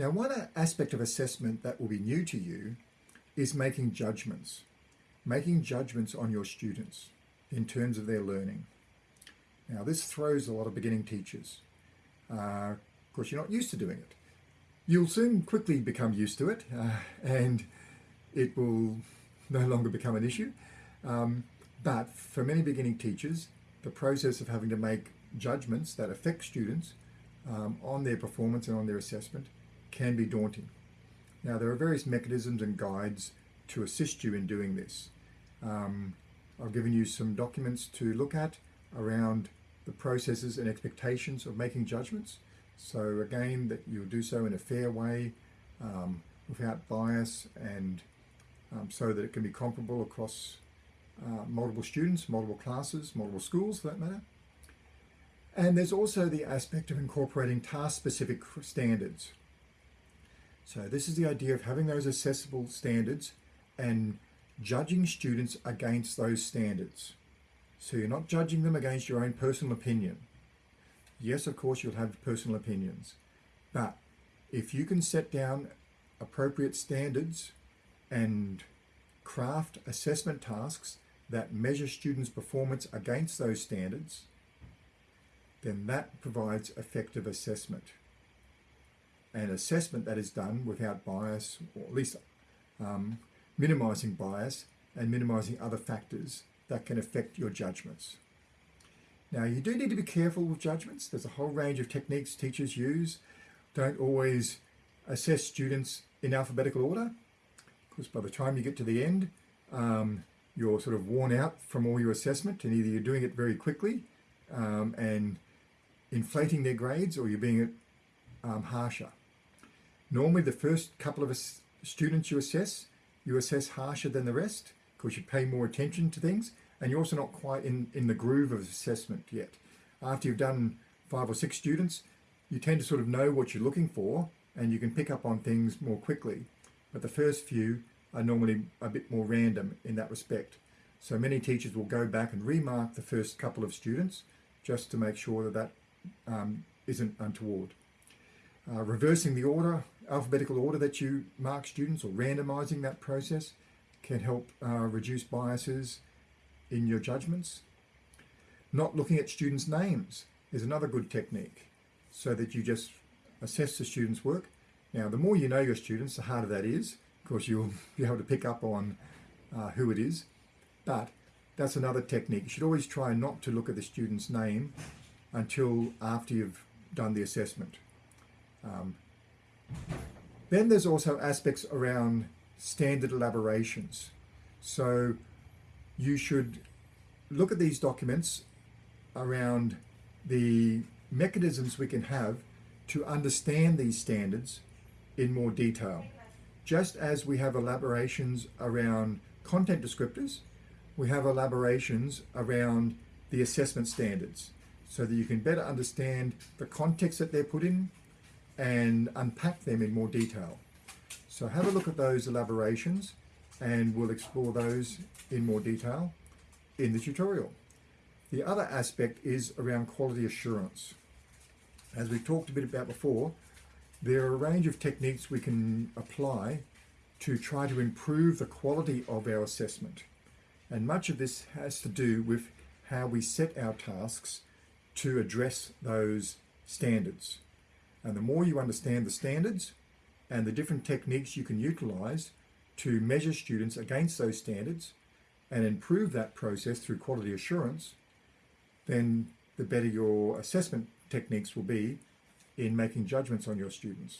Now, one aspect of assessment that will be new to you is making judgments, making judgments on your students in terms of their learning. Now, this throws a lot of beginning teachers. Uh, of course, you're not used to doing it. You'll soon quickly become used to it uh, and it will no longer become an issue. Um, but for many beginning teachers, the process of having to make judgments that affect students um, on their performance and on their assessment can be daunting. Now, there are various mechanisms and guides to assist you in doing this. Um, I've given you some documents to look at around the processes and expectations of making judgments. So again, that you'll do so in a fair way, um, without bias and um, so that it can be comparable across uh, multiple students, multiple classes, multiple schools for that matter. And there's also the aspect of incorporating task-specific standards. So this is the idea of having those accessible standards and judging students against those standards. So you're not judging them against your own personal opinion. Yes, of course, you'll have personal opinions. But if you can set down appropriate standards and craft assessment tasks that measure students' performance against those standards, then that provides effective assessment. An assessment that is done without bias, or at least um, minimizing bias and minimizing other factors that can affect your judgments. Now, you do need to be careful with judgments. There's a whole range of techniques teachers use. Don't always assess students in alphabetical order, because by the time you get to the end, um, you're sort of worn out from all your assessment, and either you're doing it very quickly um, and inflating their grades, or you're being um, harsher. Normally, the first couple of students you assess, you assess harsher than the rest, because you pay more attention to things, and you're also not quite in, in the groove of assessment yet. After you've done five or six students, you tend to sort of know what you're looking for, and you can pick up on things more quickly. But the first few are normally a bit more random in that respect. So many teachers will go back and remark the first couple of students just to make sure that that um, not untoward. Uh, reversing the order, alphabetical order that you mark students or randomizing that process can help uh, reduce biases in your judgments. Not looking at students' names is another good technique so that you just assess the students' work. Now, the more you know your students, the harder that is. Of course, you'll be able to pick up on uh, who it is, but that's another technique. You should always try not to look at the student's name until after you've done the assessment. Um, then there's also aspects around standard elaborations. So you should look at these documents around the mechanisms we can have to understand these standards in more detail. Just as we have elaborations around content descriptors, we have elaborations around the assessment standards so that you can better understand the context that they're put in and unpack them in more detail. So have a look at those elaborations and we'll explore those in more detail in the tutorial. The other aspect is around quality assurance. As we've talked a bit about before, there are a range of techniques we can apply to try to improve the quality of our assessment. And much of this has to do with how we set our tasks to address those standards. And the more you understand the standards and the different techniques you can utilize to measure students against those standards and improve that process through quality assurance, then the better your assessment techniques will be in making judgments on your students.